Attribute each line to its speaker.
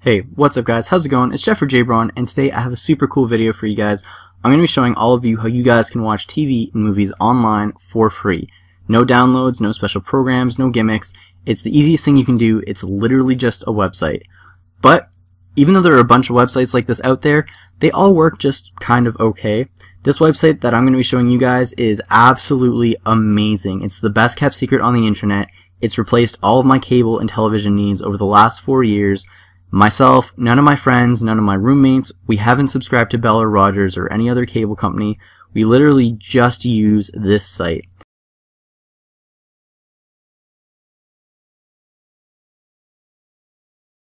Speaker 1: Hey, what's up guys? How's it going? It's Jeffrey J. JBron, and today I have a super cool video for you guys. I'm going to be showing all of you how you guys can watch TV and movies online for free. No downloads, no special programs, no gimmicks. It's the easiest thing you can do. It's literally just a website. But even though there are a bunch of websites like this out there, they all work just kind of okay. This website that I'm going to be showing you guys is absolutely amazing. It's the best kept secret on the internet. It's replaced all of my cable and television needs over the last four years. Myself, none of my friends, none of my roommates, we haven't subscribed to Bell or Rogers or any other cable company. We literally just use this site.